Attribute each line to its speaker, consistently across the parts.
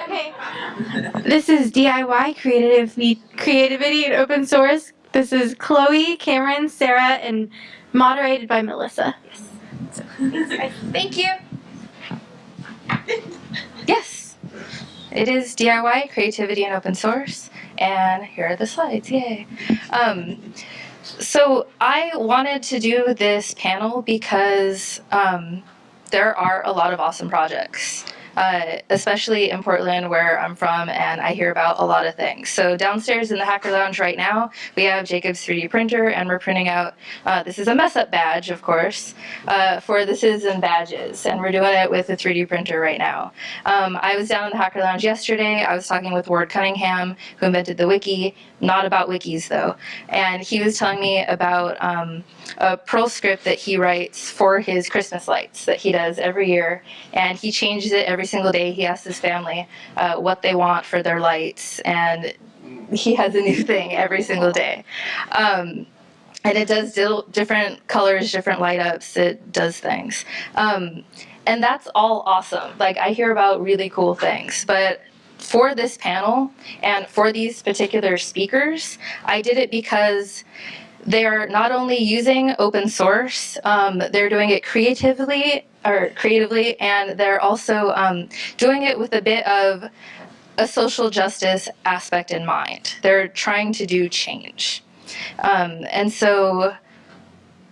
Speaker 1: Okay. This is DIY creativity, creativity and open source. This is Chloe, Cameron, Sarah, and moderated by Melissa.
Speaker 2: Yes. Thank you. Yes. It is DIY creativity and open source, and here are the slides. Yay. Um, so I wanted to do this panel because um, there are a lot of awesome projects uh, especially in Portland where I'm from and I hear about a lot of things. So downstairs in the Hacker Lounge right now, we have Jacob's 3D printer and we're printing out, uh, this is a mess up badge of course, uh, for the citizen badges and we're doing it with a 3D printer right now. Um, I was down in the Hacker Lounge yesterday, I was talking with Ward Cunningham who invented the wiki, not about wikis though, and he was telling me about um, a Perl script that he writes for his Christmas lights that he does every year and he changes it every single day he asks his family uh, what they want for their lights and he has a new thing every single day. Um, and it does different colors, different light ups, it does things. Um, and that's all awesome. Like I hear about really cool things, but for this panel and for these particular speakers, I did it because they're not only using open source, um, they're doing it creatively or creatively, and they're also um, doing it with a bit of a social justice aspect in mind. They're trying to do change. Um, and so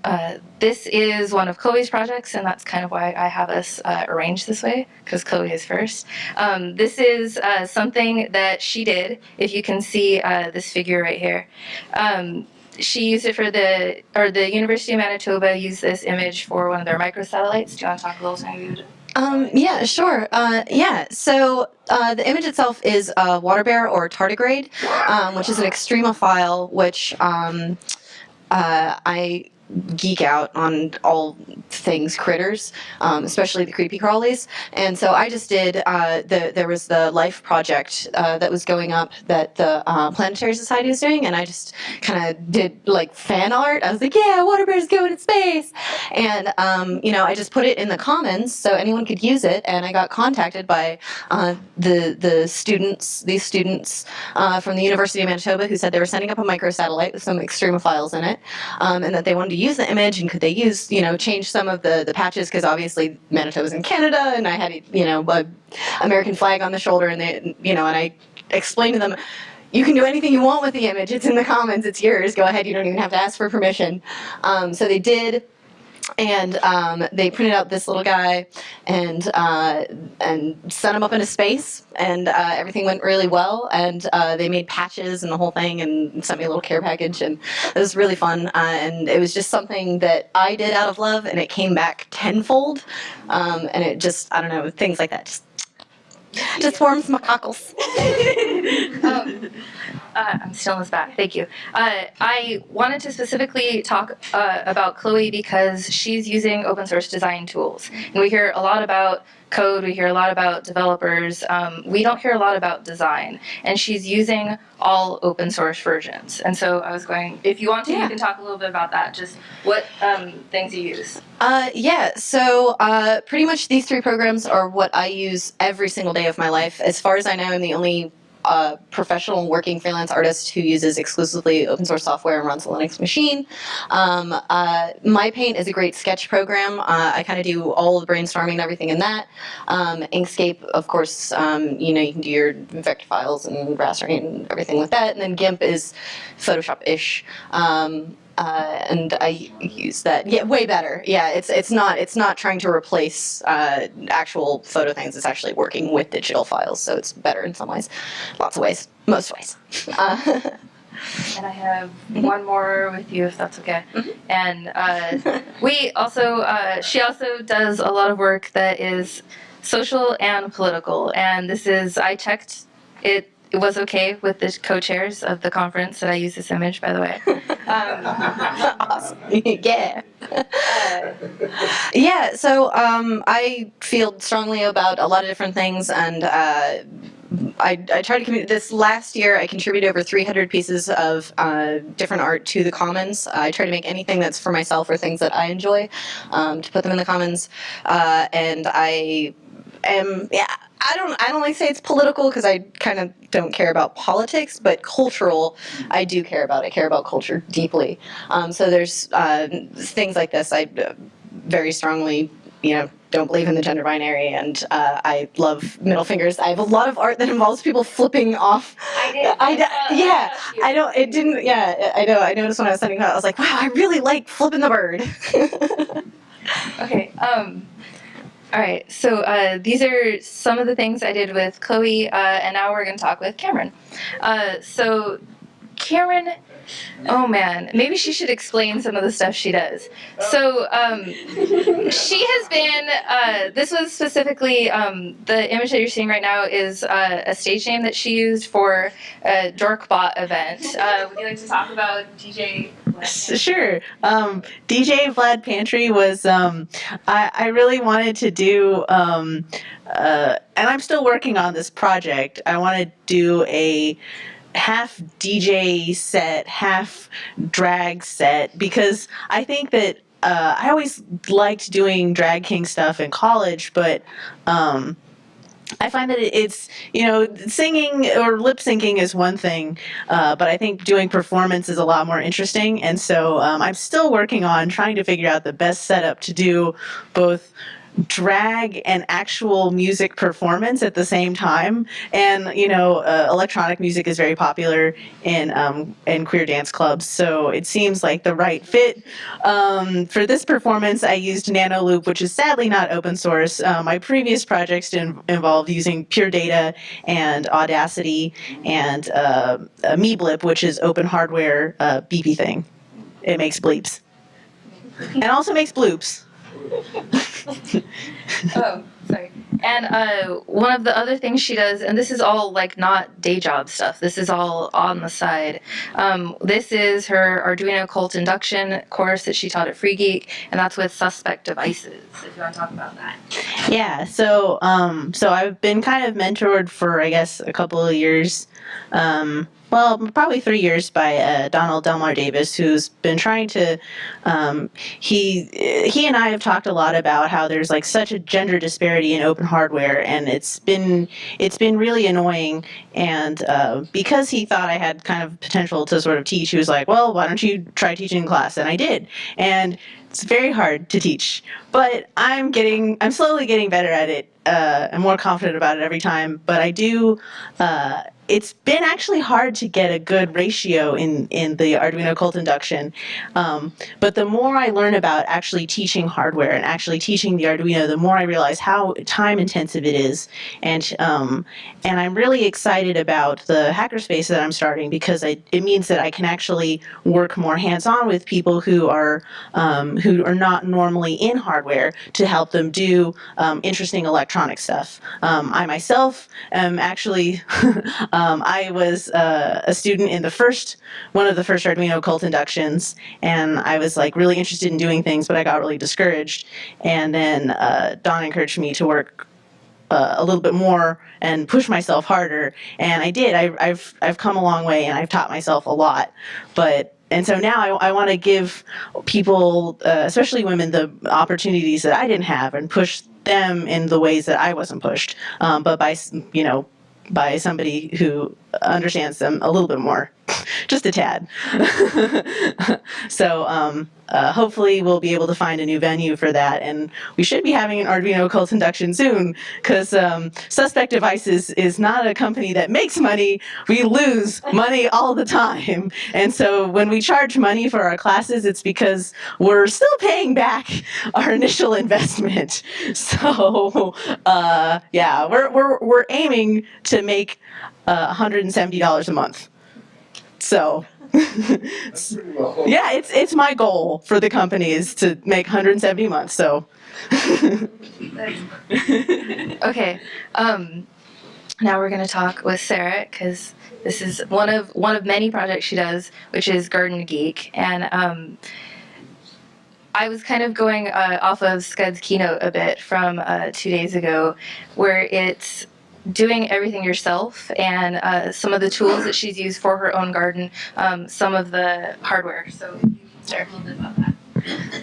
Speaker 2: uh, this is one of Chloe's projects, and that's kind of why I have us uh, arranged this way, because Chloe is first. Um, this is uh, something that she did, if you can see uh, this figure right here. Um, she used it for the, or the University of Manitoba used this image for one of their microsatellites. Do you want to talk a little something
Speaker 3: um, yeah, sure. Uh, yeah, so uh, the image itself is a water bear or tardigrade, um, which is an extremophile, which um, uh, I geek out on all things critters, um, especially the creepy crawlies. And so I just did, uh, the, there was the Life project uh, that was going up that the uh, Planetary Society was doing, and I just kind of did like fan art. I was like, yeah, water bears going in space. And, um, you know, I just put it in the commons so anyone could use it, and I got contacted by uh, the, the students, these students uh, from the University of Manitoba who said they were sending up a microsatellite with some extremophiles in it, um, and that they wanted to use the image and could they use, you know, change some of the, the patches because obviously Manitoba's in Canada and I had, you know, a American flag on the shoulder and they, you know, and I explained to them, you can do anything you want with the image. It's in the commons. It's yours. Go ahead. You don't even have to ask for permission. Um, so they did and um, they printed out this little guy and uh, and sent him up into space. And uh, everything went really well. And uh, they made patches and the whole thing and sent me a little care package. And it was really fun. Uh, and it was just something that I did out of love. And it came back tenfold. Um, and it just I don't know things like that just just warms my cockles.
Speaker 2: um, uh, I'm still in this back. Thank you. Uh, I wanted to specifically talk uh, about Chloe because she's using open source design tools. And we hear a lot about code, we hear a lot about developers. Um, we don't hear a lot about design. And she's using all open source versions. And so I was going, if you want to, yeah. you can talk a little bit about that. Just what um, things you use.
Speaker 3: Uh, yeah, so uh, pretty much these three programs are what I use every single day of my life. As far as I know, I'm the only a professional working freelance artist who uses exclusively open source software and runs a Linux machine. Um, uh, MyPaint is a great sketch program. Uh, I kind of do all the brainstorming and everything in that. Um, Inkscape, of course, um, you know, you can do your vector files and rastering and everything with that. And then GIMP is Photoshop-ish. Um, uh, and I use that. Yeah, way better. Yeah, it's it's not it's not trying to replace uh, actual photo things. It's actually working with digital files, so it's better in some ways, lots of ways, most ways. Uh,
Speaker 2: and I have mm-hmm. one more with you, if that's okay. Mm-hmm. And uh, we also, uh, she also does a lot of work that is social and political. And this is, I checked it it was okay with the co-chairs of the conference that I use this image, by the way. Um,
Speaker 3: awesome. yeah. Uh, yeah, so um, I feel strongly about a lot of different things, and uh, I, I try to communicate. This last year, I contributed over 300 pieces of uh, different art to the Commons. I try to make anything that's for myself or things that I enjoy um, to put them in the Commons, uh, and I am, yeah, I don't I don't like to say it's political because I kind of don't care about politics, but cultural I do care about. I care about culture deeply. Um, so there's uh, things like this. I uh, very strongly, you know, don't believe in the gender binary, and uh, I love middle fingers. I have a lot of art that involves people flipping off.
Speaker 2: I did.
Speaker 3: I
Speaker 2: saw-
Speaker 3: yeah. I don't. It didn't. Yeah, I know. I noticed when I was sending that. I was like, wow, I really like flipping the bird.
Speaker 2: Okay. Um, all right. So uh, these are some of the things I did with Chloe, uh, and now we're going to talk with Cameron. Uh, so Cameron, oh man, maybe she should explain some of the stuff she does. So um, she has been. Uh, this was specifically um, the image that you're seeing right now is uh, a stage name that she used for a Dorkbot event. Uh, would you like to talk about DJ?
Speaker 4: Sure. Um, DJ Vlad Pantry was, um, I, I really wanted to do, um, uh, and I'm still working on this project. I want to do a half DJ set, half drag set, because I think that uh, I always liked doing drag king stuff in college, but um, I find that it's you know singing or lip syncing is one thing, uh, but I think doing performance is a lot more interesting. And so um, I'm still working on trying to figure out the best setup to do both drag and actual music performance at the same time. And you know, uh, electronic music is very popular in um, in queer dance clubs, so it seems like the right fit. Um, for this performance, I used Nano Loop, which is sadly not open source. Uh, my previous projects involved using Pure Data and Audacity and uh, uh, MeeBlip, which is open hardware uh, beepy thing. It makes bleeps and also makes bloops.
Speaker 2: Oh, sorry. And uh, one of the other things she does, and this is all like not day job stuff. This is all on the side. Um, this is her Arduino Cult induction course that she taught at Free Geek, and that's with suspect devices. If you want to talk about that.
Speaker 4: Yeah, so um, so I've been kind of mentored for I guess a couple of years, um, well probably three years by uh, Donald Delmar Davis, who's been trying to. Um, he he and I have talked a lot about how there's like such a gender disparity in open hardware, and it's been it's been really annoying. And uh, because he thought I had kind of potential to sort of teach, he was like, "Well, why don't you try teaching in class?" And I did, and it's very hard to teach but i'm getting i'm slowly getting better at it uh, i'm more confident about it every time but i do uh, it's been actually hard to get a good ratio in in the arduino cult induction um, but the more i learn about actually teaching hardware and actually teaching the arduino the more i realize how time intensive it is and um, and i'm really excited about the hackerspace that i'm starting because I, it means that i can actually work more hands-on with people who are um, who are not normally in hardware to help them do um, interesting electronic stuff. Um, I myself am actually, um, I was uh, a student in the first, one of the first Arduino cult inductions, and I was like really interested in doing things, but I got really discouraged. And then uh, Don encouraged me to work uh, a little bit more and push myself harder and i did I, i've i've come a long way and i've taught myself a lot but and so now i, I want to give people uh, especially women the opportunities that i didn't have and push them in the ways that i wasn't pushed um, but by you know by somebody who understands them a little bit more just a tad. So um, uh, hopefully we'll be able to find a new venue for that and we should be having an arduino cult induction soon because um, suspect devices is not a company that makes money. We lose money all the time. And so when we charge money for our classes it's because we're still paying back our initial investment. So uh, yeah we're, we're, we're aiming to make uh, $170 a month so yeah, it's it's my goal for the company is to make 170 months. So
Speaker 2: Okay. Um, now we're going to talk with Sarah because this is one of one of many projects she does, which is Garden Geek, and um, I was kind of going uh, off of Skud's keynote a bit from uh, two days ago, where it's doing everything yourself and uh, some of the tools that she's used for her own garden, um, some of the hardware. So, that.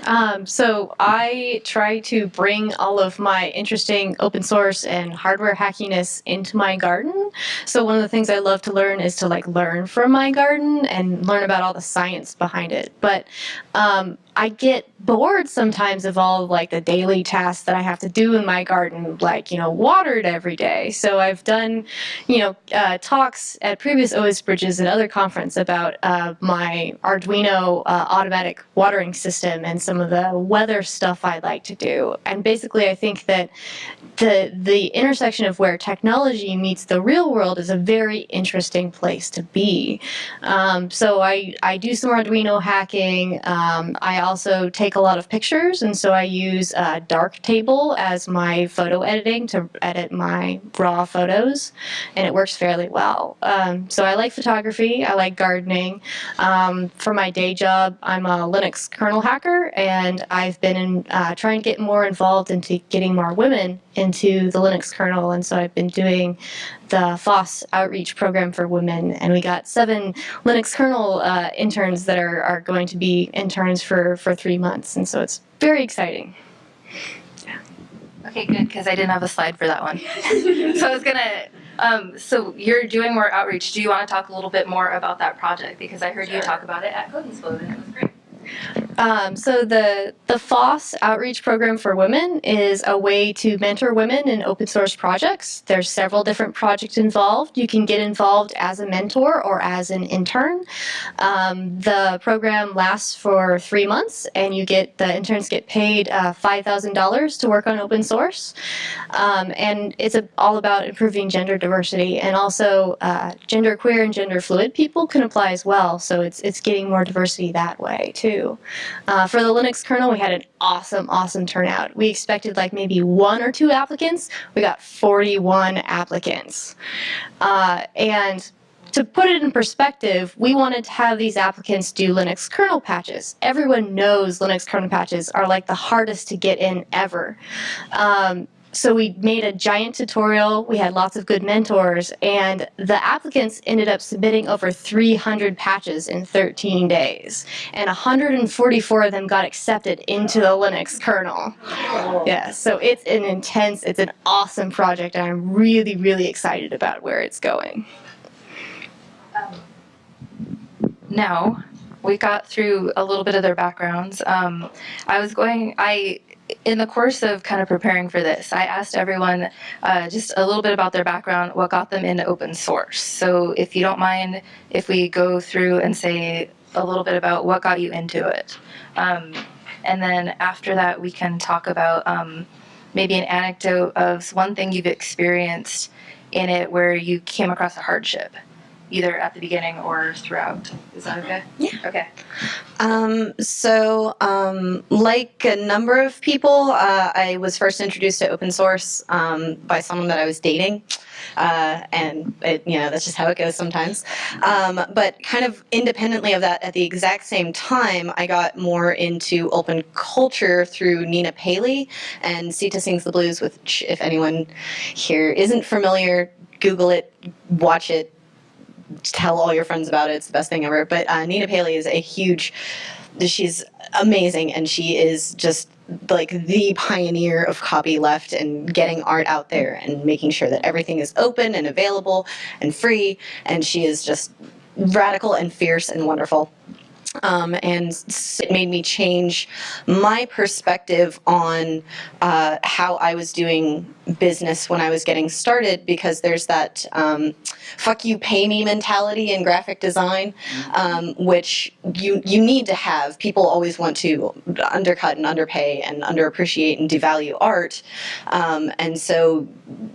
Speaker 5: Um, so I try to bring all of my interesting open source and hardware hackiness into my garden. So one of the things I love to learn is to like learn from my garden and learn about all the science behind it. But um, I get bored sometimes of all like the daily tasks that I have to do in my garden, like you know, watered every day. So I've done, you know, uh, talks at previous OS Bridges and other conference about uh, my Arduino uh, automatic watering system and some of the weather stuff I like to do. And basically, I think that the the intersection of where technology meets the real world is a very interesting place to be. Um, so I I do some Arduino hacking. Um, I also take a lot of pictures, and so I use uh, Darktable as my photo editing to edit my raw photos, and it works fairly well. Um, so I like photography. I like gardening. Um, for my day job, I'm a Linux kernel hacker, and I've been in, uh, trying to get more involved into getting more women into the Linux kernel, and so I've been doing the FOSS outreach program for women, and we got seven Linux kernel uh, interns that are, are going to be interns for, for three months, and so it's very exciting.
Speaker 2: Okay, good, because I didn't have a slide for that one. so I was gonna, um, so you're doing more outreach. Do you want to talk a little bit more about that project? Because I heard you talk about it at Code Explode and it was great.
Speaker 5: Um, so the the FOSS outreach program for women is a way to mentor women in open source projects. There's several different projects involved. You can get involved as a mentor or as an intern. Um, the program lasts for three months, and you get the interns get paid uh, five thousand dollars to work on open source. Um, and it's a, all about improving gender diversity, and also uh, gender queer and gender fluid people can apply as well. So it's it's getting more diversity that way too. Uh, for the Linux kernel, we had an awesome, awesome turnout. We expected like maybe one or two applicants. We got 41 applicants. Uh, and to put it in perspective, we wanted to have these applicants do Linux kernel patches. Everyone knows Linux kernel patches are like the hardest to get in ever. Um, so we made a giant tutorial. We had lots of good mentors, and the applicants ended up submitting over 300 patches in 13 days, and 144 of them got accepted into the Linux kernel. Yeah, so it's an intense, it's an awesome project, and I'm really, really excited about where it's going.
Speaker 2: Now, we got through a little bit of their backgrounds. Um, I was going, I, in the course of kind of preparing for this, I asked everyone uh, just a little bit about their background, what got them into open source. So if you don't mind, if we go through and say a little bit about what got you into it. Um, and then after that, we can talk about um, maybe an anecdote of one thing you've experienced in it where you came across a hardship, either at the beginning or throughout. Is that okay?
Speaker 3: Yeah.
Speaker 2: Okay.
Speaker 3: Um, so, um, like a number of people, uh, I was first introduced to open source um, by someone that I was dating. Uh, and it, you know that's just how it goes sometimes. Um, but kind of independently of that, at the exact same time, I got more into open culture through Nina Paley and Sita Sings the Blues. Which, if anyone here isn't familiar, Google it, watch it, tell all your friends about it. It's the best thing ever. But uh, Nina Paley is a huge. She's amazing, and she is just like the pioneer of copyleft and getting art out there and making sure that everything is open and available and free. And she is just radical and fierce and wonderful. Um, and it made me change my perspective on uh, how I was doing business when I was getting started because there's that um, fuck you, pay me mentality in graphic design, um, which you, you need to have. People always want to undercut and underpay and underappreciate and devalue art. Um, and so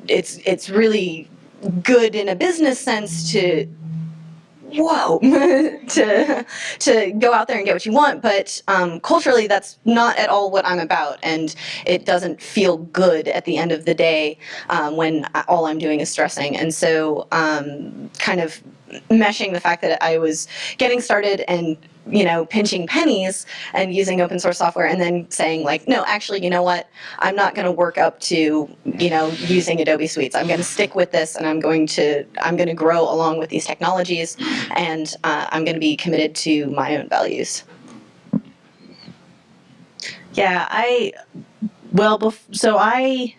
Speaker 3: it's, it's really good in a business sense to whoa to to go out there and get what you want. But um, culturally that's not at all what i'm about. And it doesn't feel good at the end of the day um, when all i'm doing is stressing. And so um, kind of meshing the fact that i was getting started and you know pinching pennies and using open source software and then saying like no actually you know what? I'm not going to work up to you know using adobe suites. I'm going to stick with this and i'm going to i'm going to grow along with these technologies and uh, i'm going to be committed to my own values.
Speaker 4: Yeah, I well, so I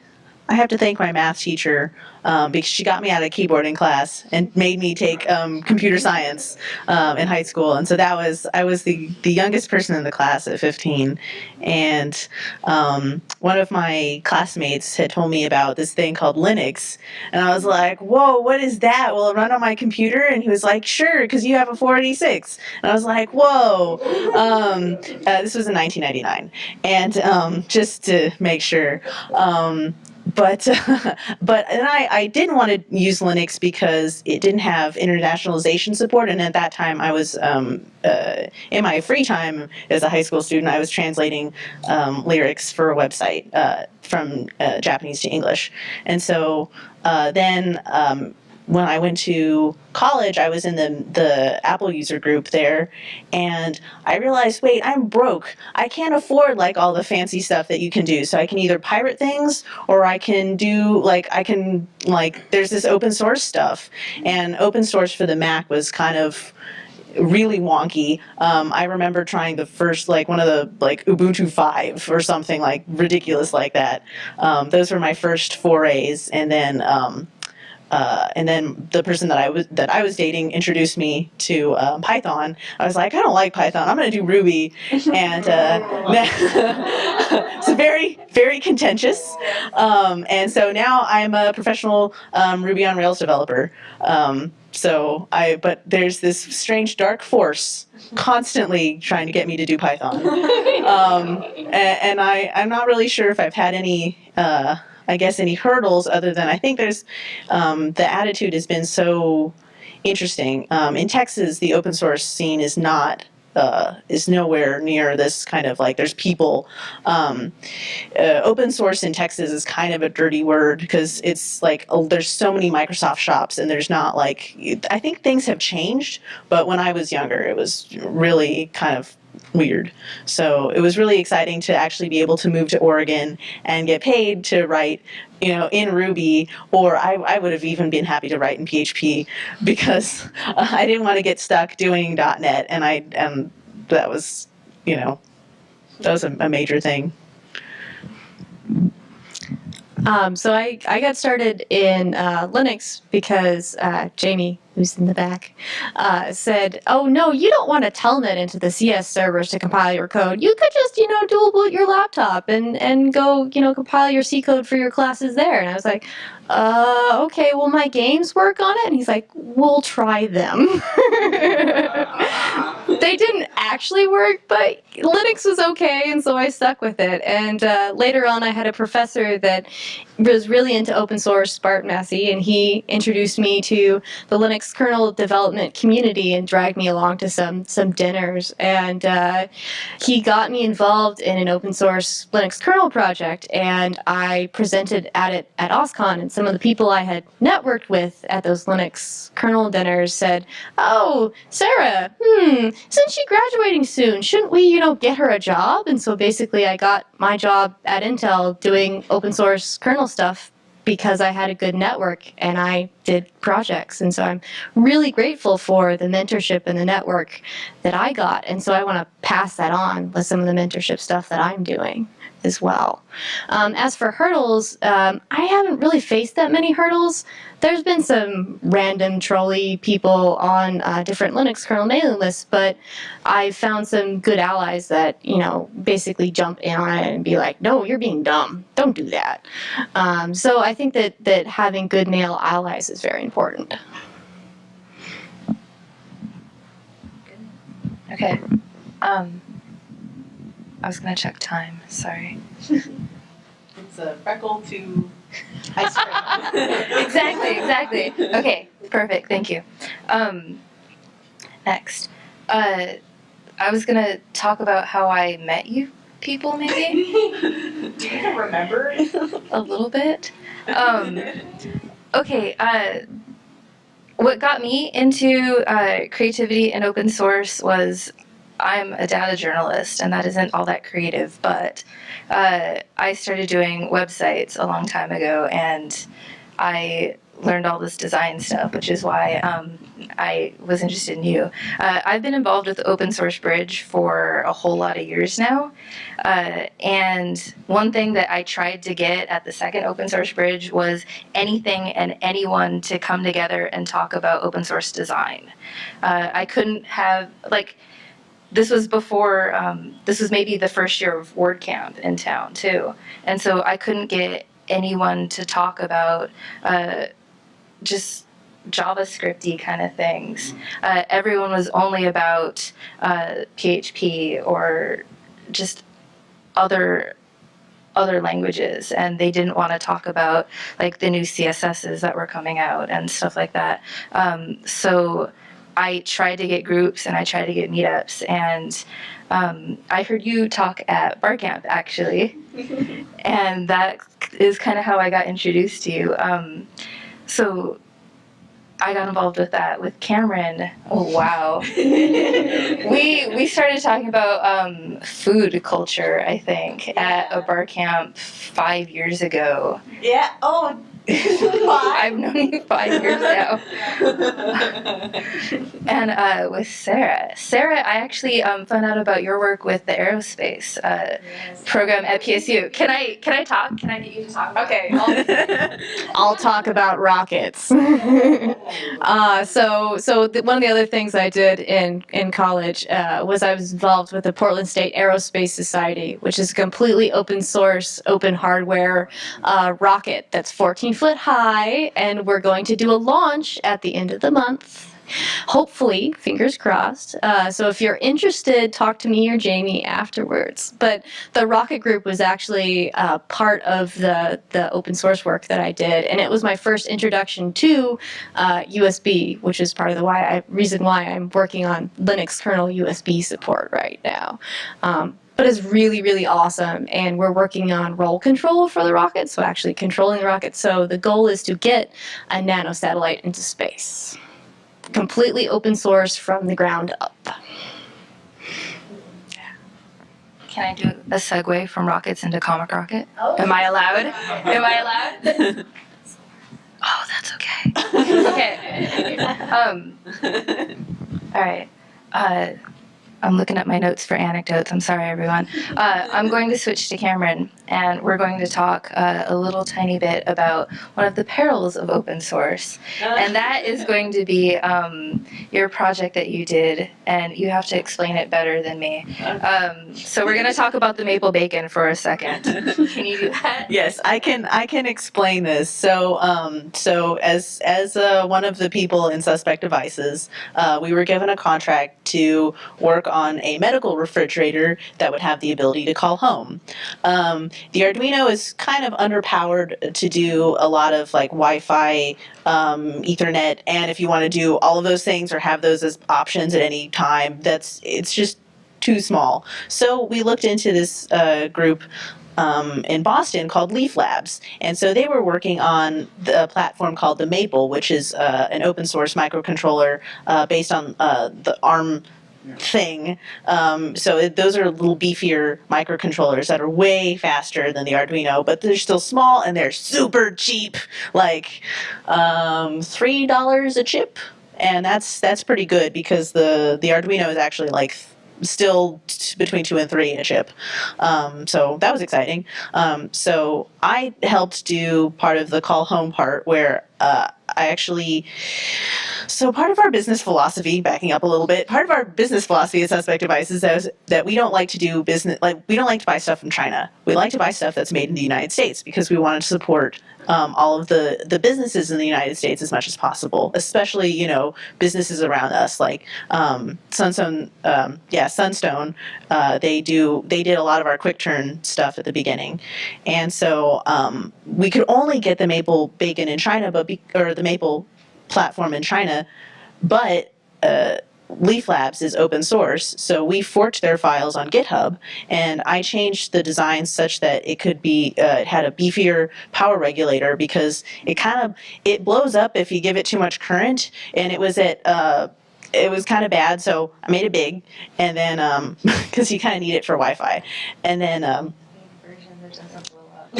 Speaker 4: I have to thank my math teacher um, because she got me out of keyboarding class and made me take um, computer science um, in high school, and so that was I was the the youngest person in the class at 15, and um, one of my classmates had told me about this thing called Linux, and I was like, "Whoa, what is that? Will it run on my computer?" And he was like, "Sure, because you have a 486." And I was like, "Whoa!" Um, uh, this was in 1999 and um, just to make sure. But but and I, I didn't want to use Linux because it didn't have internationalization support, and at that time I was um, uh, in my free time as a high school student I was translating um, lyrics for a website uh, from uh, Japanese to English, and so uh, then um, when I went to college, I was in the the Apple user group there, and I realized, wait, I'm broke. I can't afford like all the fancy stuff that you can do. So I can either pirate things or I can do like I can like there's this open source stuff, and open source for the Mac was kind of really wonky. Um, I remember trying the first like one of the like Ubuntu five or something like ridiculous like that. Um, those were my first forays, and then. Um, uh, and then the person that I was that I was dating introduced me to um, Python. I was like, I don't like Python. I'm going to do Ruby, and uh, it's very very contentious. Um, and so now I'm a professional um, Ruby on Rails developer. Um, so I, but there's this strange dark force constantly trying to get me to do Python, um, and, and I I'm not really sure if I've had any. Uh, I guess any hurdles other than I think there's um, the attitude has been so interesting. Um, in Texas, the open source scene is not uh, is nowhere near this kind of like there's people. Um, uh, open source in Texas is kind of a dirty word because it's like oh, there's so many Microsoft shops and there's not like I think things have changed, but when I was younger, it was really kind of weird. So it was really exciting to actually be able to move to Oregon and get paid to write, you know, in Ruby, or I, I would have even been happy to write in PHP because uh, I didn't want to get stuck doing .NET, and I and that was, you know, that was a, a major thing.
Speaker 5: Um, so I, I got started in uh, Linux because uh, Jamie, who's in the back, uh, said, "Oh no, you don't want to telnet into the CS servers to compile your code. You could just you know dual boot your laptop and and go you know compile your C code for your classes there." And I was like, "Uh, okay. Well, my games work on it." And he's like, "We'll try them." they didn't actually work, but Linux was okay, and so I stuck with it. And uh, later on, I had a professor that was really into open source, Bart Massey, and he introduced me to the Linux kernel development community and dragged me along to some some dinners. And uh, he got me involved in an open source Linux kernel project, and I presented at it at OSCON. And some of the people I had networked with at those Linux kernel dinners said, "Oh, Sarah, hmm, since she's graduating soon, shouldn't we, you know, get her a job?" And so basically, I got my job at Intel doing open source kernel stuff because I had a good network and I did projects. And so I'm really grateful for the mentorship and the network that I got. And so I want to pass that on with some of the mentorship stuff that I'm doing as well. Um, as for hurdles, um, I haven't really faced that many hurdles. There's been some random trolley people on uh, different Linux kernel mailing lists, but I've found some good allies that, you know, basically jump in on it and be like, no, you're being dumb. Don't do that. Um, so I think that, that having good male allies is very important.
Speaker 2: Okay. Um, I was gonna check time. Sorry.
Speaker 4: It's a freckle to ice
Speaker 2: exactly, exactly. Okay, perfect. Thank you. Um, next, uh, I was gonna talk about how I met you people, maybe
Speaker 4: Do you remember?
Speaker 2: a little bit. Um, okay. Uh, what got me into uh, creativity and open source was I'm a data journalist, and that isn't all that creative, but uh, I started doing websites a long time ago, and I learned all this design stuff, which is why um, I was interested in you. Uh, I've been involved with Open Source Bridge for a whole lot of years now. Uh, and one thing that I tried to get at the second Open Source Bridge was anything and anyone to come together and talk about open source design. Uh, I couldn't have, like, this was before, um, this was maybe the first year of WordCamp in town too. And so I couldn't get anyone to talk about uh, just JavaScripty kind of things. Uh, everyone was only about uh, PHP or just other other languages and they didn't want to talk about like the new css's that were coming out and stuff like that. Um, so i tried to get groups and i tried to get meetups and um, i heard you talk at barcamp actually. And that is kind of how i got introduced to you. Um, so I got involved with that with Cameron. Oh wow. we we started talking about um, food culture, I think, at a bar camp five years ago.
Speaker 4: Yeah. Oh.
Speaker 2: I've known you five years now. and uh, with Sarah. Sarah, I actually um, found out about your work with the aerospace uh, program at PSU. Can I can I talk? Can I get you to talk?
Speaker 5: Okay, I'll, I'll talk about rockets. uh, so, so th- one of the other things I did in in college uh, was I was involved with the Portland State Aerospace Society, which is a completely open source, open hardware uh, rocket that's 14 foot high, and we're going to do a launch at the end of the month. Hopefully, fingers crossed. Uh, so if you're interested, talk to me or Jamie afterwards. But the Rocket Group was actually uh, part of the the open source work that I did, and it was my first introduction to uh, USB, which is part of the why I, reason why I'm working on Linux kernel USB support right now. Um, but it's really, really awesome. And we're working on roll control for the rocket, so actually controlling the rocket. So the goal is to get a nano satellite into space. Completely open source from the ground up.
Speaker 2: Can I do a segue from rockets into Comic Rocket? Am I allowed? Am I allowed? oh, that's okay. okay. Um, all right. Uh, I'm looking at my notes for anecdotes. I'm sorry, everyone. Uh, I'm going to switch to Cameron, and we're going to talk uh, a little tiny bit about one of the perils of open source, and that is going to be um, your project that you did, and you have to explain it better than me. Um, so we're going to talk about the maple bacon for a second. Can you do that?
Speaker 4: Yes, I can. I can explain this. So, um, so as as uh, one of the people in Suspect Devices, uh, we were given a contract to work on a medical refrigerator that would have the ability to call home. Um, the Arduino is kind of underpowered to do a lot of like Wi-Fi, um, Ethernet, and if you want to do all of those things or have those as options at any time, that's it's just too small. So we looked into this uh, group um, in Boston called Leaf Labs. And so they were working on the platform called the Maple, which is uh, an open source microcontroller uh, based on uh, the ARM thing. Um, so it, those are little beefier microcontrollers that are way faster than the Arduino, but they're still small and they're super cheap, like um, three dollars a chip, and that's that's pretty good because the the Arduino is actually like still between two and three a chip. Um, so that was exciting. Um, so I helped do part of the call home part where uh, I actually. So part of our business philosophy, backing up a little bit, part of our business philosophy at Suspect Devices is that we don't like to do business like we don't like to buy stuff from China. We like to buy stuff that's made in the United States because we want to support um, all of the the businesses in the United States as much as possible, especially you know businesses around us like um, Sunstone. Um, yeah, Sunstone. Uh, they do they did a lot of our quick turn stuff at the beginning, and so um, we could only get the maple bacon in China, but be, or the maple platform in China, but. Uh, Leaf Labs is open source, so we forked their files on GitHub, and I changed the design such that it could be uh, it had a beefier power regulator because it kind of it blows up if you give it too much current, and it was at uh, it was kind of bad, so I made it big, and then um, because you kind of need it for Wi-Fi, and then um,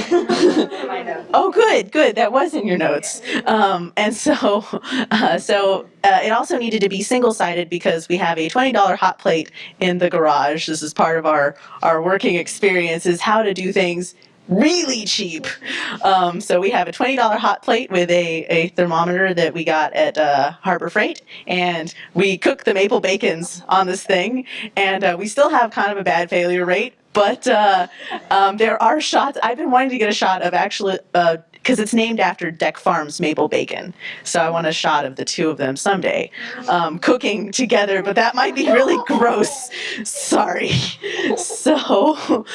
Speaker 4: oh, good, good. That was in your notes. Um, and so, uh, so uh, it also needed to be single-sided because we have a twenty-dollar hot plate in the garage. This is part of our our working experience is how to do things really cheap. Um, so we have a twenty dollar hot plate with a, a thermometer that we got at uh, Harbor Freight, and we cook the maple bacons on this thing, and uh, we still have kind of a bad failure rate. But uh, um, there are shots. I've been wanting to get a shot of actually because it's named after Deck Farms maple bacon. So I want a shot of the two of them someday um, cooking together. But that might be really gross. Sorry. So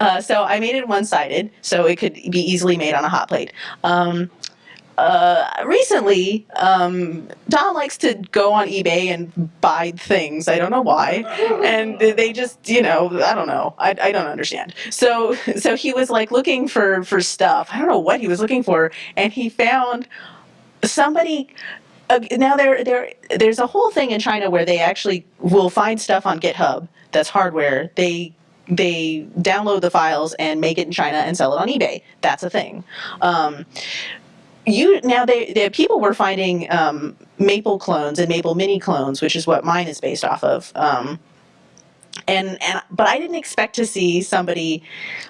Speaker 4: uh, so I made it one sided so it could be easily made on a hot plate. Um, uh, recently, um, Don likes to go on eBay and buy things. I don't know why, and they just, you know, I don't know. I, I don't understand. So, so he was like looking for for stuff. I don't know what he was looking for, and he found somebody. Uh, now there there there's a whole thing in China where they actually will find stuff on GitHub that's hardware. They they download the files and make it in China and sell it on eBay. That's a thing. Um, you now they, they people were finding um, maple clones and maple mini clones which is what mine is based off of um, and and but i didn't expect to see somebody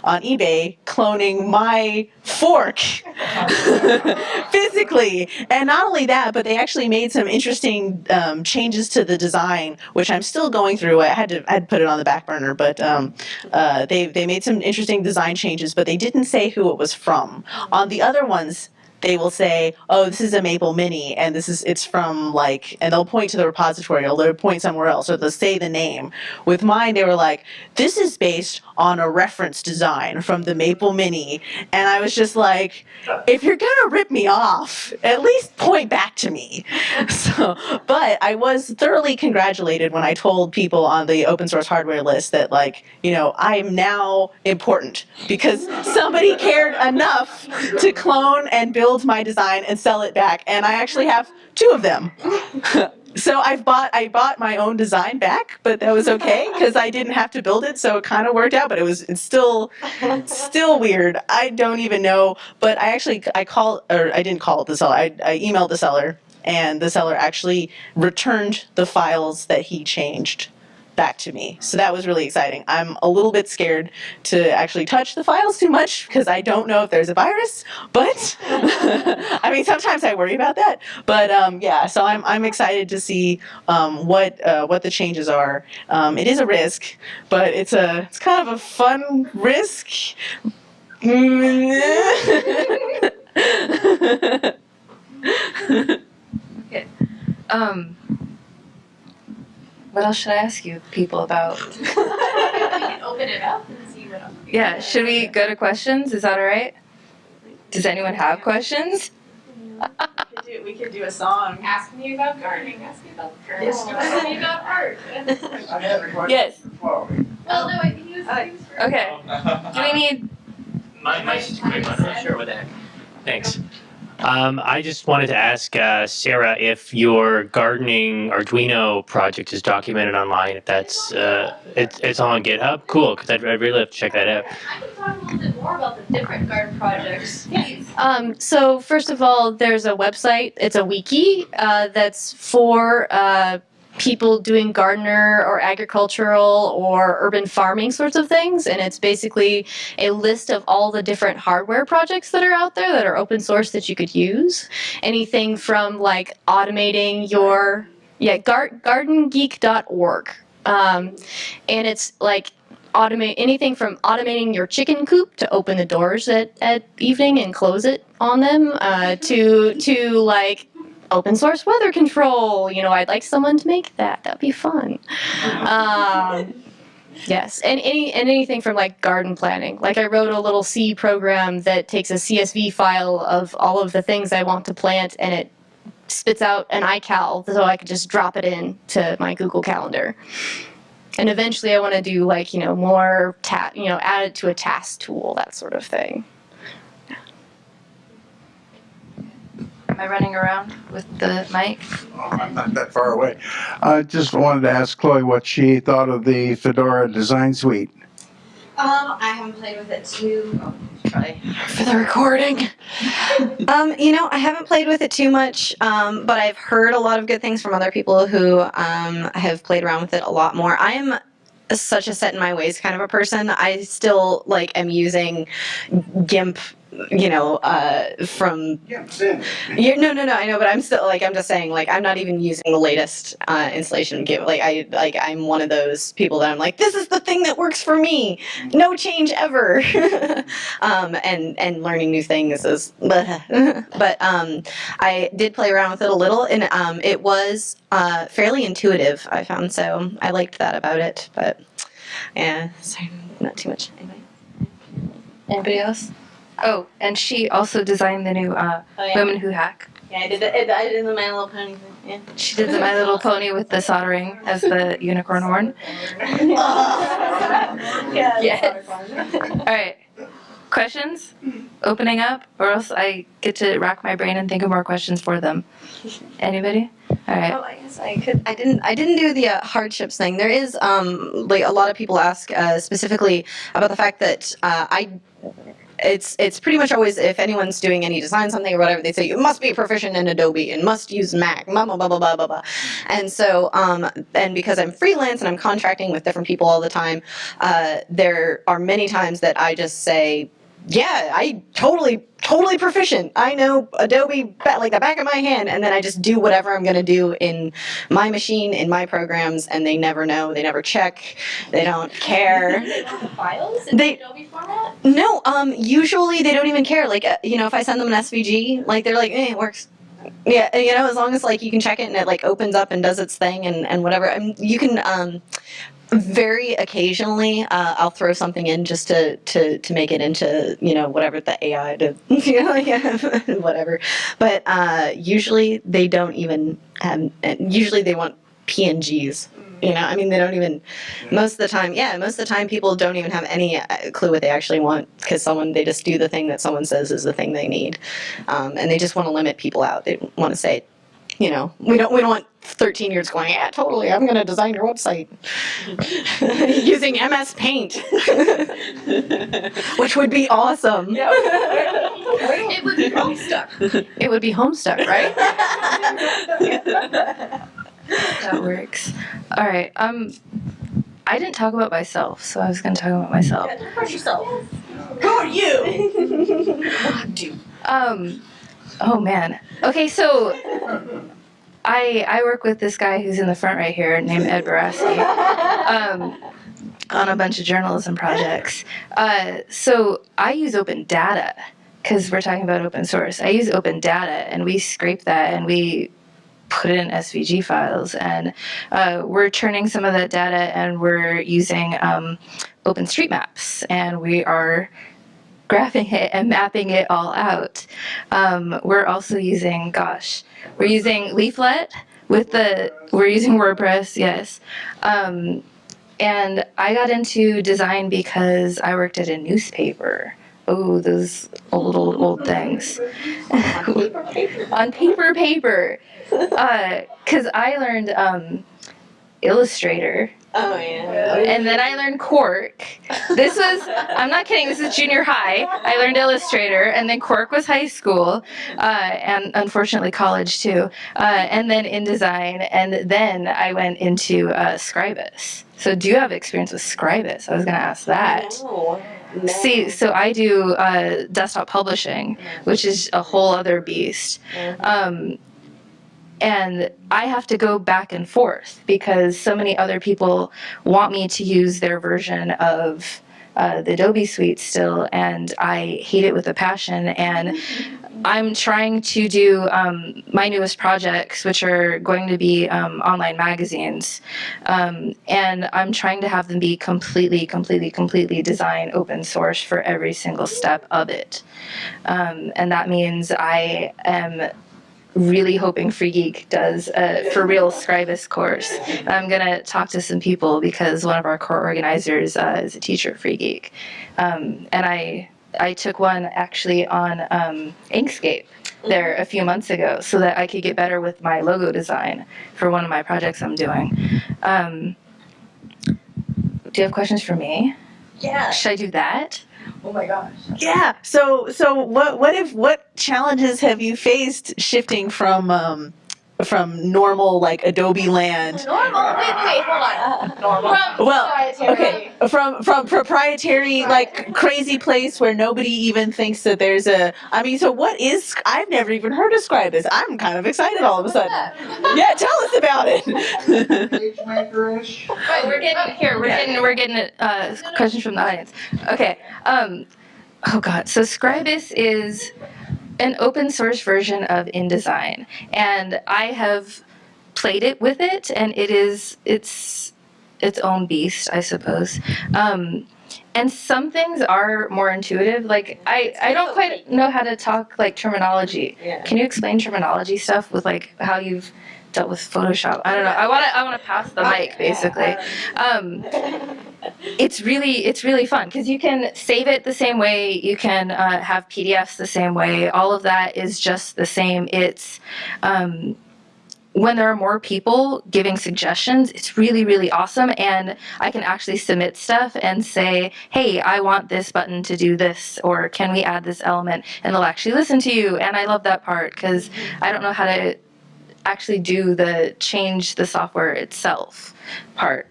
Speaker 4: on ebay cloning my fork physically. And not only that but they actually made some interesting um, changes to the design which i'm still going through. I had to i had put it on the back burner but um, uh, they, they made some interesting design changes but they didn't say who it was from. On the other ones they will say, "Oh, this is a Maple Mini, and this is it's from like," and they'll point to the repository, or they'll point somewhere else, or they'll say the name. With mine, they were like, "This is based on a reference design from the Maple Mini," and I was just like, "If you're gonna rip me off, at least point back to me." So, but I was thoroughly congratulated when I told people on the open source hardware list that, like, you know, I'm now important because somebody cared enough to clone and build my design and sell it back, and I actually have two of them. so I've bought I bought my own design back, but that was okay because I didn't have to build it, so it kind of worked out. But it was it's still still weird. I don't even know, but I actually I called or I didn't call the seller. I, I emailed the seller, and the seller actually returned the files that he changed back to me. So that was really exciting. I'm a little bit scared to actually touch the files too much because I don't know if there's a virus, but I mean, sometimes I worry about that. But um, yeah, so I'm, I'm excited to see um, what uh, what the changes are. Um, it is a risk, but it's a it's kind of a fun risk.
Speaker 2: Um, what else should I ask you people about?
Speaker 6: we can open it up and see what else.
Speaker 2: Yeah, should we go to questions? Is that all right? Does anyone have questions?
Speaker 4: we could do a song.
Speaker 6: Ask me about gardening. Ask me about girls.
Speaker 4: Yes.
Speaker 6: Ask me about art.
Speaker 7: I have a question.
Speaker 2: Yes.
Speaker 6: well, no, I think he was things for.
Speaker 2: Okay. Um, do we need?
Speaker 8: My, mine's just a quick one, I'm not sure what the heck. Thanks. Um, I just wanted to ask uh, Sarah if your gardening Arduino project is documented online. If that's uh, it's it's on GitHub. Cool, because I'd, I'd really love to check that out.
Speaker 6: I can talk a little bit more about the different garden projects. Please.
Speaker 5: Um, so first of all, there's a website. It's a wiki uh, that's for uh, people doing gardener or agricultural or urban farming sorts of things, and it's basically a list of all the different hardware projects that are out there that are open source that you could use. Anything from like automating your yeah gar- gardengeek.org, um, and it's like automate anything from automating your chicken coop to open the doors at, at evening and close it on them uh, to to like open source weather control. You know i'd like someone to make that. That'd be fun. Um, yes. And any and anything from like garden planning. Like i wrote a little c program that takes a csv file of all of the things i want to plant and it spits out an ical so i could just drop it in to my google calendar. And eventually i want to do like you know more you know add it to a task tool that sort of thing
Speaker 2: Am I running around with the mic?
Speaker 7: Oh, I'm not that far away. I just wanted to ask Chloe what she thought of the Fedora Design Suite.
Speaker 3: Um, I haven't played with it too. Oh, probably for the recording. um, you know, I haven't played with it too much, um, but I've heard a lot of good things from other people who um, have played around with it a lot more. I'm such a set in my ways kind of a person. I still like am using GIMP. You know, uh, from
Speaker 7: Yeah,
Speaker 3: you no, no, no. I know, but I'm still like I'm just saying. Like I'm not even using the latest uh, installation Like I like I'm one of those people that I'm like, this is the thing that works for me. No change ever. um, and and learning new things is. but um, I did play around with it a little, and um, it was uh, fairly intuitive. I found so I liked that about it. But yeah, sorry, not too much. Anyway.
Speaker 2: Anybody else? Oh, and she also designed the new uh,
Speaker 3: Oh yeah.
Speaker 2: Women Who Hack.
Speaker 3: Yeah, I did it. I did the My Little Pony thing. Yeah.
Speaker 2: She did the My Little Pony with the soldering as the unicorn horn.
Speaker 3: yeah.
Speaker 2: Yes. All right. Questions? Opening up, or else I get to rack my brain and think of more questions for them. Anybody? All right.
Speaker 3: Oh, I guess I could. I didn't. I didn't do the uh, hardships thing. There is, um, like a lot of people ask uh, specifically about the fact that uh, I. It's it's pretty much always if anyone's doing any design something or whatever they say you must be proficient in Adobe and must use Mac blah blah blah blah blah blah. And so um and because I'm freelance and I'm contracting with different people all the time, uh, there are many times that I just say yeah, I totally, totally proficient. I know Adobe like the back of my hand, and then I just do whatever I'm gonna do in my machine, in my programs, and they never know, they never check, they don't care.
Speaker 1: Files
Speaker 3: They-
Speaker 1: Adobe format?
Speaker 3: No, um, usually they don't even care. Like, uh, you know, if I send them an SVG, like they're like, eh, it works. Yeah, you know, as long as like you can check it and it like opens up and does its thing and and whatever. And you can um, very occasionally uh, I'll throw something in just to to to make it into you know whatever the AI to you know yeah, whatever. But uh, usually they don't even have. and Usually they want PNGs. You know, I mean, they don't even. Most of the time, yeah, most of the time, people don't even have any uh, clue what they actually want because someone they just do the thing that someone says is the thing they need, um, and they just want to limit people out. They want to say, you know, we don't we don't want 13 years going, yeah, totally, I'm going to design your website using MS Paint, which would be awesome. Yeah.
Speaker 1: It would be Homestuck.
Speaker 5: It would be Homestuck, right?
Speaker 2: That works. All right. Um, I didn't talk about myself, so I was going to talk about myself. About yourself.
Speaker 3: Who are you? Do.
Speaker 2: Um, oh man. Okay, so I I work with this guy who's in the front right here, named Ed Borasky, um, on a bunch of journalism projects. Uh, so I use open data because we're talking about open source. I use open data, and we scrape that and we put it in SVG files, and uh, we're turning some of that data, and we're using um, OpenStreetMaps, and we are graphing it and mapping it all out. Um, we're also using, gosh, we're using Leaflet with the, we're using WordPress, yes. Um, and I got into design because I worked at a newspaper. Oh, those old, old, old things. On paper, paper. Because I learned um, Illustrator
Speaker 3: Oh yeah.
Speaker 2: and then I learned Quark. This was, I'm not kidding, this is junior high. I learned Illustrator, and then Quark was high school, uh, and unfortunately college too. Uh, and then InDesign, and then I went into uh, Scribus. So, do you have experience with Scribus? I was going to ask that.
Speaker 3: No. No.
Speaker 2: See, so I do uh, desktop publishing, which is a whole other beast. Um, and I have to go back and forth because so many other people want me to use their version of uh, the Adobe Suite still, and I hate it with a passion. And I'm trying to do um, my newest projects, which are going to be um, online magazines, um, and I'm trying to have them be completely, completely, completely design open source for every single step of it. Um, and that means I am really hoping Free Geek does a for real Scribus course. I'm gonna talk to some people because one of our core organizers uh, is a teacher at Free Geek, um, and I I took one actually on um, Inkscape there a few months ago so that I could get better with my logo design for one of my projects I'm doing. Um, do you have questions for me?
Speaker 4: Yeah.
Speaker 2: Should I do that?
Speaker 4: Yeah. So so what what if what challenges have you faced shifting from um from normal like Adobe land?
Speaker 1: Normal. Wait, wait, hold on. Normal.
Speaker 4: Well, okay, from from proprietary like crazy place where nobody even thinks that there's a. I mean, so what is? I've never even heard of Scribus. I'm kind of excited all of a sudden. Yeah, tell us about it.
Speaker 7: PageMaker-ish.
Speaker 2: Right, we're getting here. We're getting we're getting uh, questions from the audience. Okay. Um, oh God. So Scribus is an open source version of InDesign, and I have played it with it, and it is it's its own beast, I suppose. Um, and some things are more intuitive. Like I, I don't quite know how to talk like terminology.
Speaker 3: Yeah.
Speaker 2: Can you explain terminology stuff with like how you've dealt with Photoshop? I don't know. I want to I want to pass the mic basically. Um, it's really it's really fun because you can save it the same way. You can uh, have PDFs the same way. All of that is just the same. It's um, when there are more people giving suggestions, it's really, really awesome. And I can actually submit stuff and say, hey, I want this button to do this, or can we add this element? And they'll actually listen to you. And I love that part because I don't know how to actually do the change the software itself part.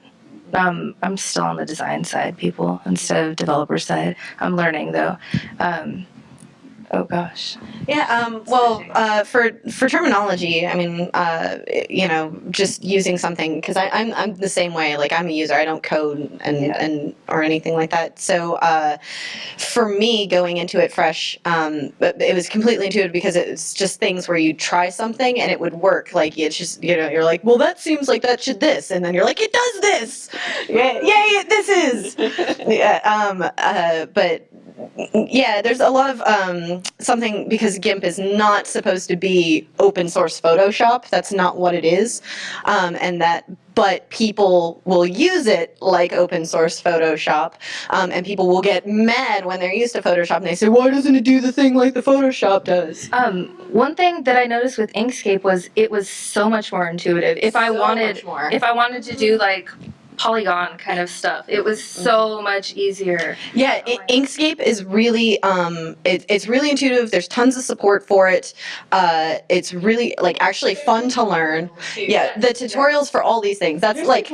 Speaker 2: Um, I'm still on the design side, people, instead of developer side. I'm learning though. Um, oh gosh.
Speaker 3: Yeah. Um, well, uh, for for terminology, I mean, uh, you know, just using something because I'm I'm the same way. Like I'm a user. I don't code and and or anything like that. So uh, for me, going into it fresh, um, but it was completely intuitive because it's just things where you try something and it would work. Like it's just you know you're like, well, that seems like that should this, and then you're like, it does this. Yeah, yeah, this is. yeah. Um. Uh. But yeah, there's a lot of um, something because GIMP is not supposed to be open source Photoshop. That's not what it is, um, and that. But people will use it like open source Photoshop, um, and people will get mad when they're used to Photoshop and they say, "Why doesn't it do the thing like the Photoshop does?"
Speaker 2: Um, one thing that I noticed with Inkscape was it was so much more intuitive. If I wanted,
Speaker 3: much more.
Speaker 2: if I wanted to do like polygon kind of stuff, it was so much easier.
Speaker 3: Yeah, I- Inkscape is really um, it, it's really intuitive. There's tons of support for it. Uh, it's really like actually fun to learn. Yeah, the tutorials for all these things. That's like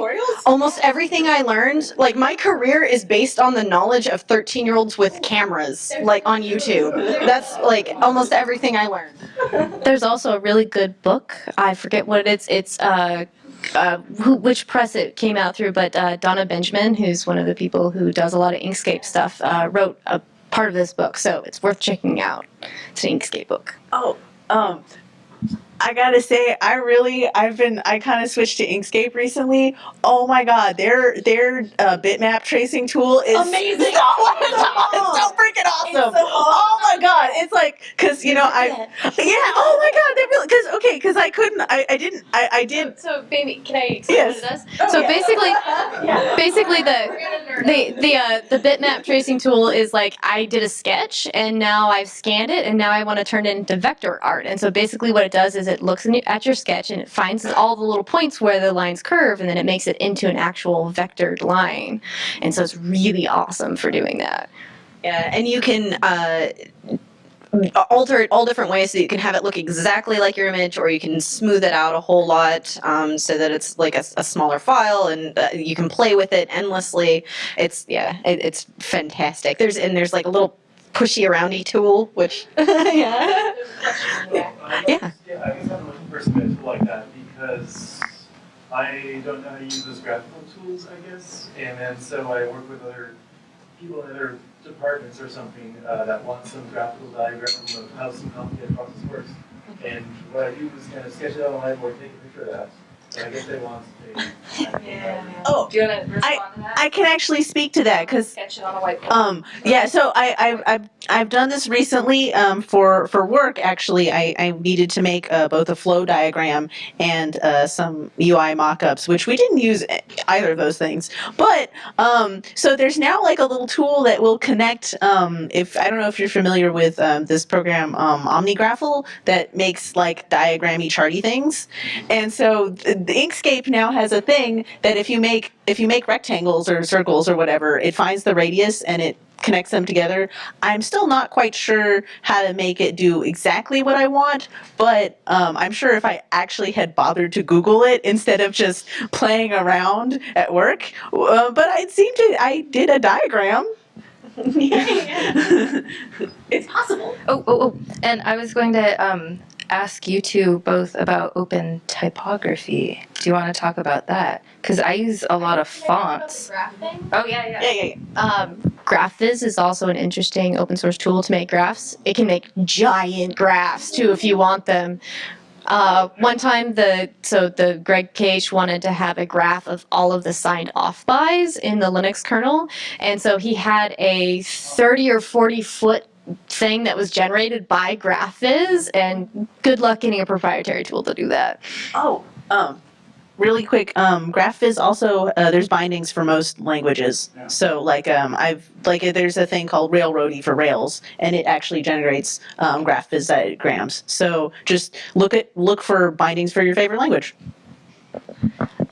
Speaker 3: almost everything I learned. Like my career is based on the knowledge of 13 year olds with cameras, like on YouTube. That's like almost everything I learned.
Speaker 1: There's also a really good book. I forget what it is. It's uh, uh, who, which press it came out through, but uh, Donna Benjamin, who's one of the people who does a lot of Inkscape stuff, uh, wrote a part of this book, so it's worth checking out. It's an Inkscape book.
Speaker 4: Oh, um, I gotta say, I really, I've been, I kind of switched to Inkscape recently. Oh my god, their their uh, bitmap tracing tool is
Speaker 3: Amazing.
Speaker 4: So, it's so freaking awesome. oh my god, it's like, cause you know, I, yeah. Oh my god, they really, cause okay, cause I couldn't, I, I didn't, I, I did.
Speaker 1: So, baby, can I explain
Speaker 4: Yes.
Speaker 1: it does? so basically, basically the the the uh, the bitmap tracing tool is like I did a sketch and now I've scanned it and now I want to turn it into vector art. And so basically, what it does is it looks in at your sketch and it finds all the little points where the lines curve and then it makes it into an actual vectored line. And so it's really awesome for doing that.
Speaker 3: Yeah, and you can uh, alter it all different ways so you can have it look exactly like your image or you can smooth it out a whole lot um, so that it's like a, a smaller file and uh, you can play with it endlessly it's yeah it, it's fantastic there's and there's like a little pushy aroundy tool which yeah yeah
Speaker 9: Yeah, I guess I'm looking for some tool like that because I don't know how to use those graphical tools, I guess. And then so I work with other people in other departments or something uh, that want some graphical diagram of how some complicated process works. And what I do is kind of sketch it out on a whiteboard, take a picture of that. And I guess they want a.
Speaker 4: Oh,
Speaker 2: Do you want to respond to that?
Speaker 4: I can actually speak to that because
Speaker 2: sketch it on a whiteboard.
Speaker 4: Um, yeah, so I, I've, I've, I've done this recently um, for, for work, actually. I, I needed to make uh, both a flow diagram and uh, some UI mock-ups, which we didn't use either of those things. But, um, so there's now like a little tool that will connect, um, if, I don't know if you're familiar with um, this program, um, OmniGraffle, that makes like diagrammy charty things. And so th- the Inkscape now has a thing that if you make if you make rectangles or circles or whatever, it finds the radius and it connects them together. I'm still not quite sure how to make it do exactly what I want, but um, I'm sure if I actually had bothered to Google it instead of just playing around at work, uh, but I seem to I did a diagram. it's possible.
Speaker 2: Oh, oh, oh. And I was going to um, ask you two both about open typography. Do you want to talk about that? Because I use a lot of fonts. Oh, yeah, yeah.
Speaker 4: Yeah, yeah, yeah.
Speaker 5: Um, GraphViz is also an interesting open source tool to make graphs. It can make giant graphs too if you want them. Uh, one time, the so the Greg KH wanted to have a graph of all of the signed off bys in the Linux kernel, and so he had a 30 or 40 foot thing that was generated by GraphViz, and good luck getting a proprietary tool to do that.
Speaker 4: Oh, um, really quick. Um, GraphViz also uh, there's bindings for most languages.
Speaker 7: Yeah.
Speaker 4: So like um, I've like uh, there's a thing called Railroady for Rails, and it actually generates um, GraphViz diagrams. So just look at look for bindings for your favorite language.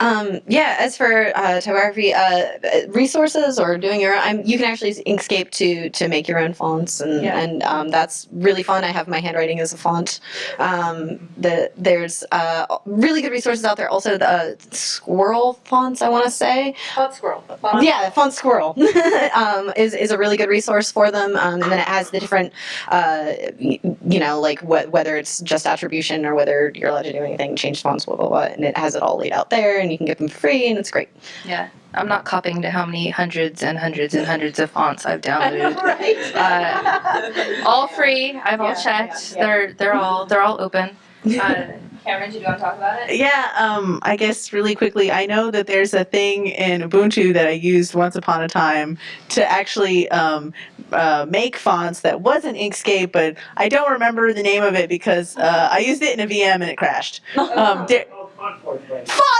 Speaker 3: Um, yeah, as for uh, typography, uh, resources or doing your own, I'm, you can actually use Inkscape to to make your own fonts, and
Speaker 4: Yeah.
Speaker 3: and um, that's really fun. I have my handwriting as a font. Um, the there's uh, really good resources out there. Also, the Squirrel fonts, I want to say.
Speaker 2: Font squirrel.
Speaker 3: Font Yeah, Font Squirrel um, is, is a really good resource for them. Um, and then it has the different, uh, you know, like wh- whether it's just attribution or whether you're allowed to do anything, change fonts, blah, blah, blah. And it has it all laid out there and you can get them free and it's great.
Speaker 2: Yeah. I'm not copying to how many hundreds and hundreds and hundreds of fonts I've downloaded. Uh, all free. I've all checked. They're they're all they're all open. Uh, Cameron, do you want to talk about it?
Speaker 4: Yeah, um, I guess really quickly, I know that there's a thing in Ubuntu that I used once upon a time to actually um, uh, make fonts that wasn't Inkscape, but I don't remember the name of it because uh, I used it in a VM and it crashed. Um, there-
Speaker 9: Oh, fun for.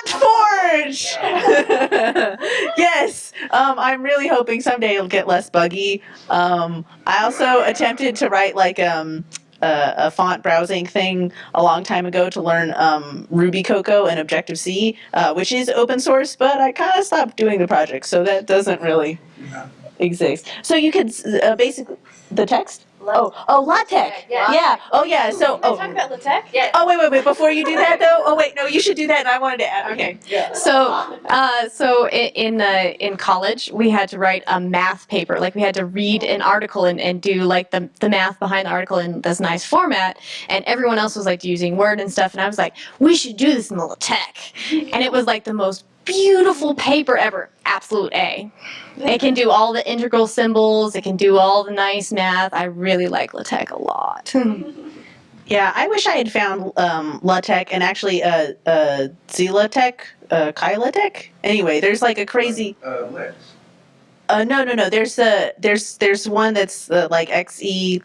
Speaker 4: FontForge! yes, um, I'm really hoping someday it'll get less buggy. Um, I also attempted to write like um, a, a font browsing thing a long time ago to learn um, Ruby Cocoa and Objective C, uh, which is open source, but I kind of stopped doing the project, so that doesn't really exist. So you could uh, basically the text. Oh, oh, LaTeX.
Speaker 2: Yeah.
Speaker 4: Yeah. Oh, yeah. So, oh,
Speaker 2: about LaTeX? Yeah.
Speaker 4: oh, wait, wait, wait. Before you do that, though. Oh, wait. No, you should do that. And I wanted to add. Okay. Yeah.
Speaker 5: So, uh, so in in, uh, in college, we had to write a math paper. Like we had to read an article and, and do like the the math behind the article in this nice format. And everyone else was like using Word and stuff. And I was like, we should do this in the LaTeX. And it was like the most beautiful paper ever. Absolute A. It can do all the integral symbols. It can do all the nice math. I really like LaTeX a lot.
Speaker 4: Yeah, I wish I had found um, LaTeX and actually uh, uh, ZLaTeX, uh, KaiLaTeX. Anyway, there's like a crazy.
Speaker 7: Uh, Lex.
Speaker 4: Uh, no, no, no. There's a there's there's one that's uh, like XE.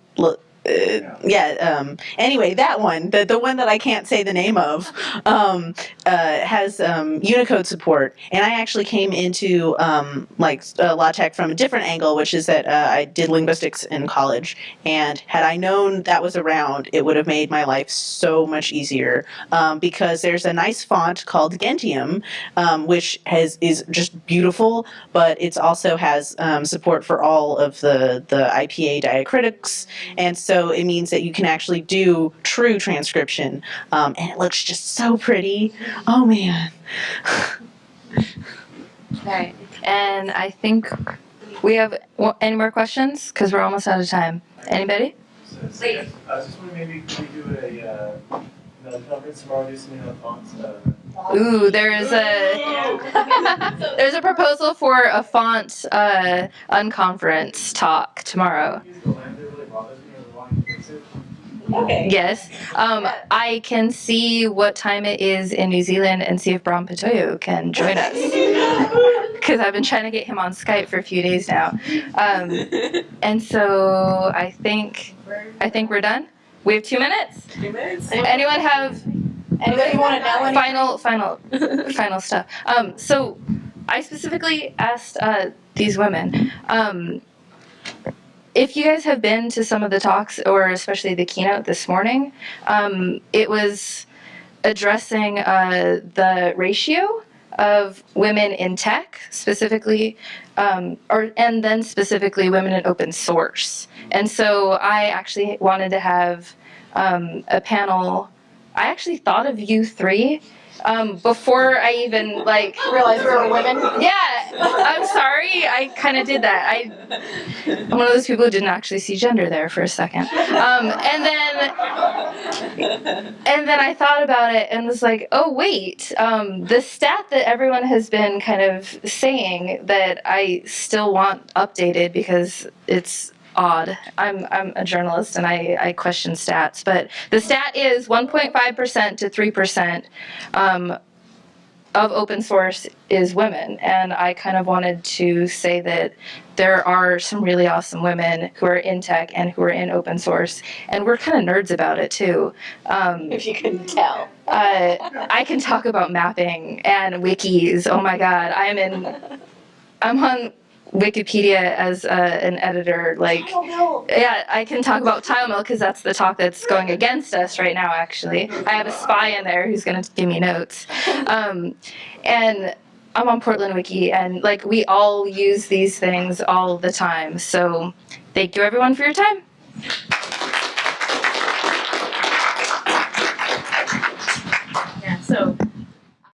Speaker 4: Uh, yeah. Um, anyway, that one, the the one that I can't say the name of, um, uh, has um, Unicode support, and I actually came into um, like uh, LaTeX from a different angle, which is that uh, I did linguistics in college, and had I known that was around, it would have made my life so much easier um, because there's a nice font called Gentium, um, which has is just beautiful, but it also has support for all of the the IPA diacritics, and so it means that you can actually do true transcription, um, and it looks just so pretty. Oh man.
Speaker 2: Right. And I think we have wa- any more questions? Because we're almost out of time. Anybody?
Speaker 9: So- I was just wondering, maybe can we do a, uh, another conference tomorrow, do something on fonts, uh,
Speaker 2: Ooh, there's a there's a proposal for a font uh, unconference talk tomorrow.
Speaker 9: use the land that really bothers me or the one who fix it?
Speaker 3: Okay.
Speaker 2: Yes. Um, I can see what time it is in New Zealand and see if Bram Pitoyo can join us. Because I've been trying to get him on Skype for a few days now. Um, and so I think I think we're done. We have two minutes.
Speaker 4: Two minutes.
Speaker 2: Anyone have
Speaker 3: Anybody want to know anything?
Speaker 2: final final final stuff? Um, so I specifically asked uh, these women. If you guys have been to some of the talks, or especially the keynote this morning, um, it was addressing uh, the ratio of women in tech, specifically, um, or and then specifically women in open source. And so I actually wanted to have um, a panel. I actually thought of you three um, before I even like
Speaker 3: realized we were women.
Speaker 2: yeah, I'm sorry. I kind of did that. I, I'm one of those people who didn't actually see gender there for a second. Um, and then, and then I thought about it and was like, oh wait, um, the stat that everyone has been kind of saying that I still want updated because it's odd. I'm I'm a journalist and I, I question stats, but the stat is 1.5% to 3% um, of open source is women, and I kind of wanted to say that there are some really awesome women who are in tech and who are in open source, and we're kind of nerds about it too. Um,
Speaker 3: If you couldn't tell.
Speaker 2: uh, I can talk about mapping and wikis. Oh my god, I'm in. I'm on Wikipedia as uh, an editor, like, yeah, I can talk about TileMill because that's the talk that's going against us right now, actually. I have a spy in there who's going to give me notes. Um, and I'm on Portland Wiki, and like, we all use these things all the time. So thank you everyone for your time. Yeah, so